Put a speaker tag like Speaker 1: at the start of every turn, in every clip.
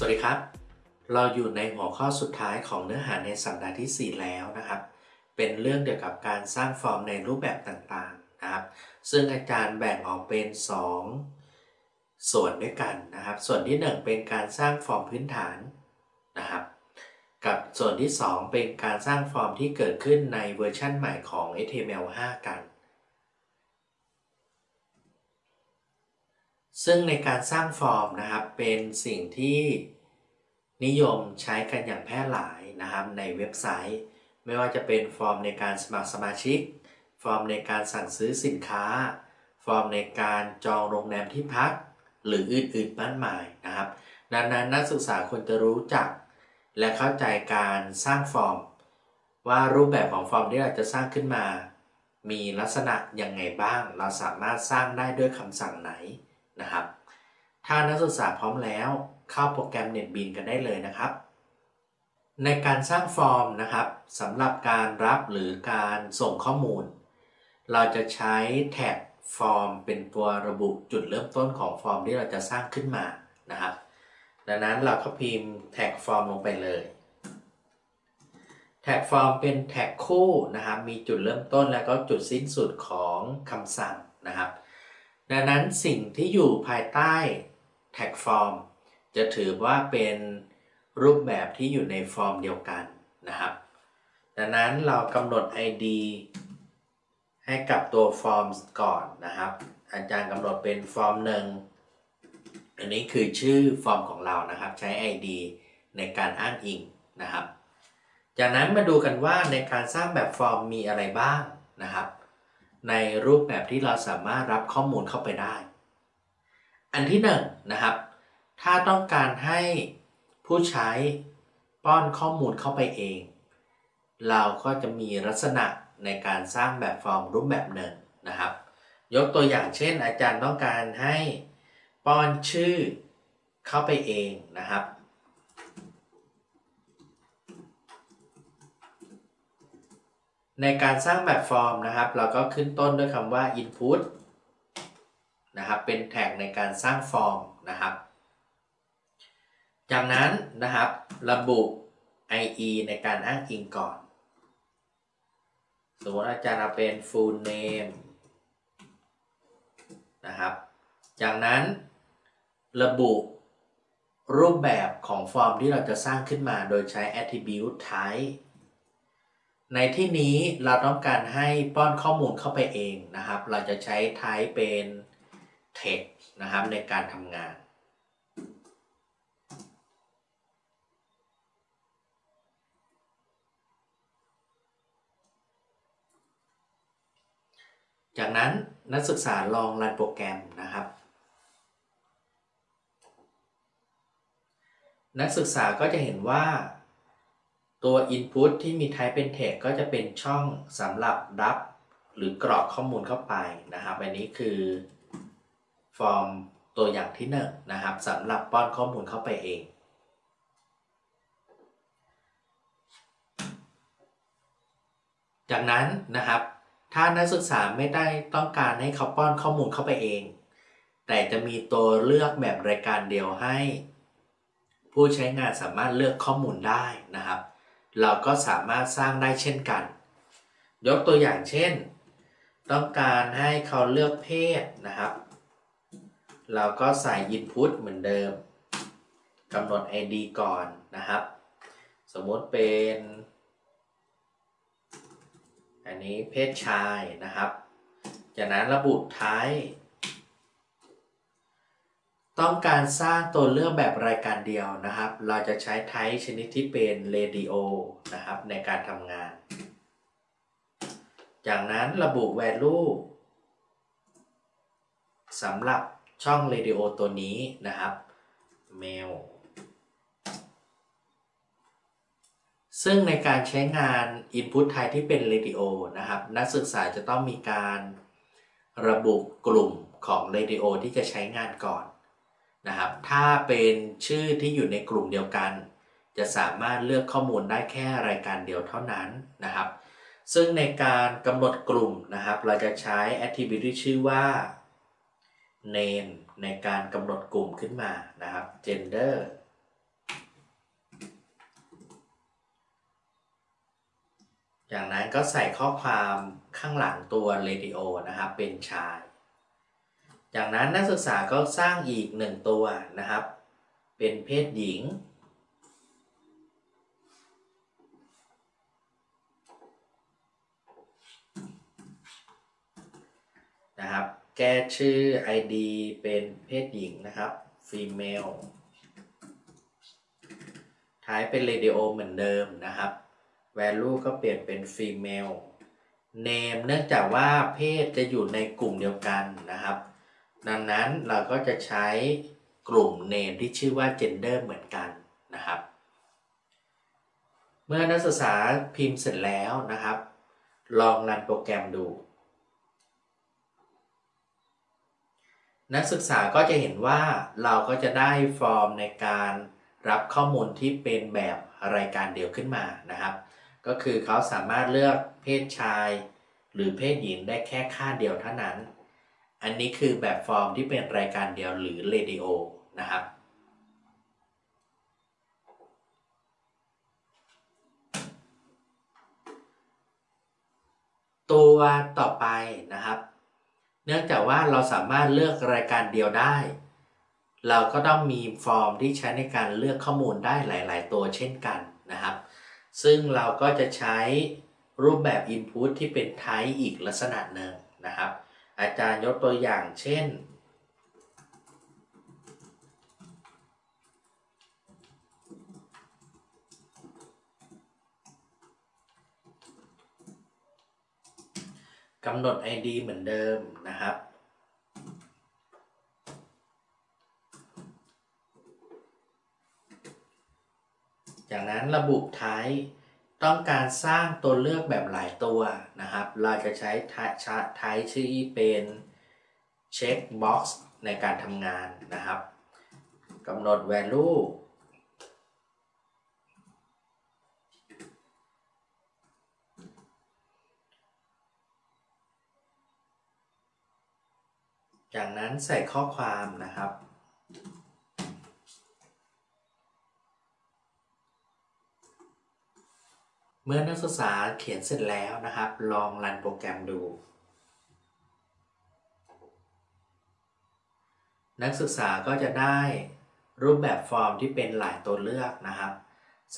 Speaker 1: สวัสดีครับ เราอยู่ในหัวข้อสุดท้ายของเนื้อหาในสัปดาห์ที่ 4 แล้วนะครับ เป็นเรื่องเกี่ยวกับการสร้างฟอร์มในรูปแบบต่างๆนะครับ ซึ่งอาจารย์แบ่งออกเป็น 2 ส่วนด้วยกันนะครับ ส่วนที่ 1 เป็นการสร้างฟอร์มพื้นฐานนะครับ กับส่วนที่ 2 เป็นการสร้างฟอร์มที่เกิดขึ้นในเวอร์ชั่นใหม่ของ HTML5 กัน ซึ่งในการสร้างฟอร์มนะครับเป็นสิ่งที่นิยมใช้กันอย่างแพร่หลายนะครับในเว็บไซต์ ไม่ว่าจะเป็นฟอร์มในการสมัครสมาชิก ฟอร์มในการสั่งซื้อสินค้า ฟอร์มในการจองโรงแรมที่พัก หรืออื่นๆมากมายนะครับดังนั้นนักศึกษาควรจะรู้จัก และเข้าใจการสร้างฟอร์ม ว่ารูปแบบของฟอร์มที่เราจะสร้างขึ้นมา มีลักษณะยังไงบ้าง เราสามารถสร้างได้ด้วยคำสั่งไหน นะครับ ถ้านักศึกษาพร้อมแล้วเข้าโปรแกรม NetBeans กันได้เลยนะครับ ในการสร้างฟอร์มนะครับสำหรับการรับหรือการส่งข้อมูล เราจะใช้แท็กฟอร์มเป็นตัวระบุจุดเริ่มต้นของฟอร์มที่เราจะสร้างขึ้นมานะครับ ดังนั้นเราก็พิมพ์แท็กฟอร์มลงไปเลยแท็กฟอร์มเป็นแท็กคู่นะครับ มีจุดเริ่มต้นและก็จุดสิ้นสุดของคำสั่งนะครับ ดังนั้นสิ่งที่อยู่ภายใต้แท็กฟอร์มจะถือว่าเป็นรูปแบบที่อยู่ในฟอร์มเดียวกันนะครับ ดังนั้นเรากำหนด ID ให้กับตัวฟอร์มก่อนนะครับ อาจารย์กำหนดเป็นฟอร์มหนึ่งอันนี้คือชื่อฟอร์มของเรานะครับ ใช้ ID ในการอ้างอิงนะครับ จากนั้นมาดูกันว่าในการสร้างแบบฟอร์มมีอะไรบ้างนะครับ ในรูปแบบที่เราสามารถรับข้อมูลเข้าไปได้ อันที่หนึ่งนะครับ ถ้าต้องการให้ผู้ใช้ป้อนข้อมูลเข้าไปเอง เราก็จะมีลักษณะในการสร้างแบบฟอร์มรูปแบบหนึ่งนะครับ ยกตัวอย่างเช่น อาจารย์ต้องการให้ป้อนชื่อเข้าไปเองนะครับ ในการสร้างแบบฟอร์มนะครับ เราก็ขึ้นต้นด้วยคำว่า input นะครับเป็นแท็กในการสร้างฟอร์มนะครับ จากนั้นนะครับระบุ IE ในการอ้างอิงก่อน สมมติอาจารย์เป็น full name นะครับ จากนั้นระบุรูปแบบของฟอร์มที่เราจะสร้างขึ้นมาโดยใช้ attribute type ในที่นี้เราต้องการให้ป้อนข้อมูลเข้าไปเองนะครับ เราจะใช้ type เป็น text นะครับในการทำงานจากนั้นนักศึกษาลองรันโปรแกรมนะครับ นักศึกษาก็จะเห็นว่า ตัว Input ที่มี Type เป็น Text ก็จะเป็นช่องสำหรับรับ หรือกรอกข้อมูลเข้าไปนะครับ อันนี้คือฟอร์มตัวอย่างที่1นนะครับสำหรับป้อนข้อมูลเข้าไปเอง จากนั้นนะครับ ถ้านักศึกษาไม่ได้ต้องการให้เขาป้อนข้อมูลเข้าไปเอง แต่จะมีตัวเลือกแบบรายการเดียวให้ ผู้ใช้งานสามารถเลือกข้อมูลได้นะครับ เราก็สามารถสร้างได้เช่นกัน ยกตัวอย่างเช่น ต้องการให้เขาเลือกเพศนะครับ เราก็ใส่ Input เหมือนเดิมกำหนด ID ก่อนนะครับ สมมติเป็น อันนี้เพศชายนะครับ จากนั้นระบุท้าย ต้องการสร้างตัวเลือกแบบรายการเดียวนะครับ เราจะใช้ไทป์ชนิดที่เป็น radio นะครับในการทำงาน จากนั้นระบุ value สำหรับช่อง radio ตัวนี้นะครับ mail ซึ่งในการใช้งาน Input ไทยที่เป็น Radio นะครับ นักศึกษาจะต้องมีการระบุกลุ่มของ Radio ที่จะใช้งานก่อน นะครับ ถ้าเป็นชื่อที่อยู่ในกลุ่มเดียวกัน จะสามารถเลือกข้อมูลได้แค่รายการเดียวเท่านั้นนะครับ ซึ่งในการกำหนดกลุ่มนะครับ เราจะใช้ attribute ที่ชื่อว่า name ในการกำหนดกลุ่มขึ้นมานะครับ gender อย่างนั้นก็ใส่ข้อความข้างหลังตัว radio นะครับ เป็นชาย จากนั้นนักศึกษาก็สร้างอีกหนึ่งตัวนะครับ เป็นเพศหญิง นะครับ แก้ชื่อ ID เป็นเพศหญิงนะครับ female ท้ายเป็น radio เหมือนเดิมนะครับ value ก็เปลี่ยนเป็น female name เนื่องจากว่าเพศจะอยู่ในกลุ่มเดียวกันนะครับ ดังนั้นเราก็จะใช้กลุ่ม name ที่ชื่อว่า gender เหมือนกันนะครับ เมื่อนักศึกษาพิมพ์เสร็จแล้วนะครับ ลองรันโปรแกรมดู นักศึกษาก็จะเห็นว่าเราก็จะได้ฟอร์มในการรับข้อมูลที่เป็นแบบรายการเดียวขึ้นมานะครับ ก็คือเขาสามารถเลือกเพศชาย หรือเพศหญิงได้แค่ค่าเดียวเท่านั้น อันนี้คือแบบฟอร์มที่เป็นรายการเดียวหรือเรดิโอนะครับ ตัวต่อไปนะครับ เนื่องจากว่าเราสามารถเลือกรายการเดียวได้ เราก็ต้องมีฟอร์มที่ใช้ในการเลือกข้อมูลได้หลาย ๆ ตัวเช่นกันนะครับ ซึ่งเราก็จะใช้รูปแบบ Input ที่เป็น Type อีกลักษณะหนึ่งนะครับ อาจารย์ยกตัวอย่างเช่น กำหนด ID เหมือนเดิมนะครับจากนั้นระบุ type ต้องการสร้างตัวเลือกแบบหลายตัวนะครับ เราจะใช้ type ชื่อเป็น check box ในการทำงานนะครับกำหนด value จากนั้นใส่ข้อความนะครับ เมื่อนักศึกษาเขียนเสร็จแล้วนะครับ ลองรันโปรแกรมดู นักศึกษาก็จะได้รูปแบบฟอร์มที่เป็นหลายตัวเลือกนะครับ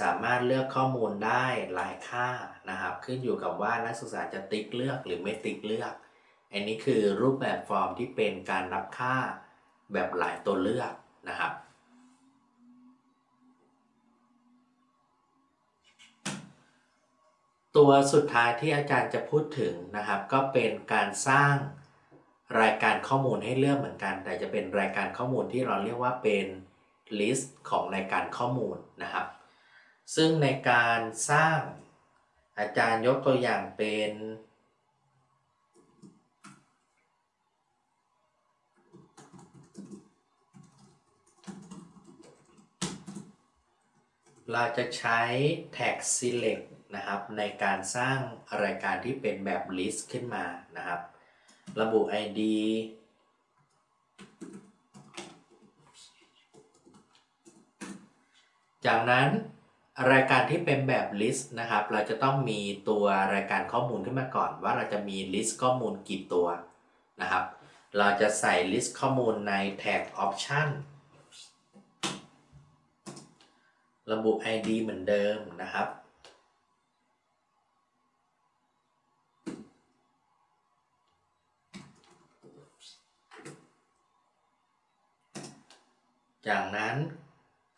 Speaker 1: สามารถเลือกข้อมูลได้หลายค่านะครับ ขึ้นอยู่กับว่านักศึกษาจะติ๊กเลือกหรือไม่ติ๊กเลือก อันนี้คือรูปแบบฟอร์มที่เป็นการรับค่าแบบหลายตัวเลือกนะครับ ตัวสุดท้ายที่อาจารย์จะพูดถึงนะครับ ก็เป็นการสร้างรายการข้อมูลให้เลือกเหมือนกัน แต่จะเป็นรายการข้อมูลที่เราเรียกว่าเป็น list ของรายการข้อมูลนะครับ ซึ่งในการสร้างอาจารย์ยกตัวอย่างเป็นเราจะใช้ tag select นะครับในการสร้างรายการที่เป็นแบบ list ขึ้นมานะครับ ระบุ ID จากนั้นรายการที่เป็นแบบ list นะครับ เราจะต้องมีตัวรายการข้อมูลขึ้นมาก่อน ว่าเราจะมี list ข้อมูลกี่ตัวนะครับ เราจะใส่ list ข้อมูลใน tag option ระบุ ID เหมือนเดิมนะครับ จากนั้น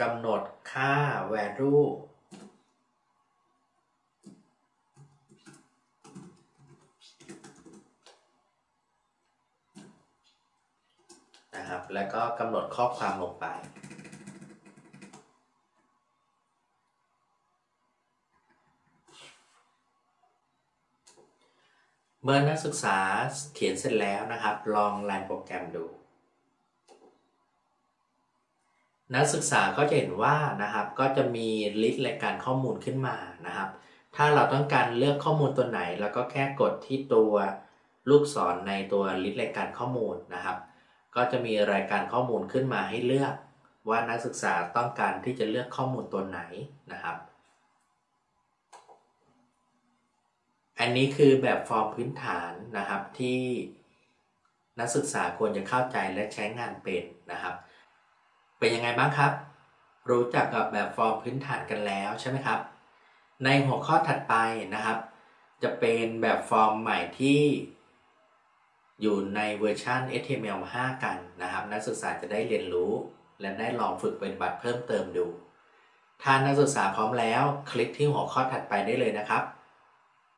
Speaker 1: กำหนดค่า value นะครับ แล้วก็กำหนดข้อความลงไป เมื่อนักศึกษาเขียนเสร็จแล้วนะครับ ลองรันโปรแกรมดู นักศึกษาก็จะเห็นว่านะครับก็จะมี list รายการข้อมูลขึ้นมานะครับ ถ้าเราต้องการเลือกข้อมูลตัวไหนแล้วก็แค่กดที่ตัวลูกศรในตัว list รายการข้อมูลนะครับ ก็จะมีรายการข้อมูลขึ้นมาให้เลือกว่านักศึกษาต้องการที่จะเลือกข้อมูลตัวไหนนะครับ อันนี้คือแบบฟอร์มพื้นฐานนะครับที่นักศึกษาควรจะเข้าใจและใช้งานเป็นนะครับ เป็นยังไงบ้างครับ รู้จักกับแบบฟอร์มพื้นฐานกันแล้วใช่ไหมครับ ในหัวข้อถัดไปนะครับ จะเป็นแบบฟอร์มใหม่ที่อยู่ในเวอร์ชัน HTML5 กันนะครับ นักศึกษาจะได้เรียนรู้และได้ลองฝึกเปฏิบัติเพิ่มเติมดู ถ้านักศึกษาพร้อมแล้ว คลิกที่หัวข้อถัดไปได้เลยนะครับ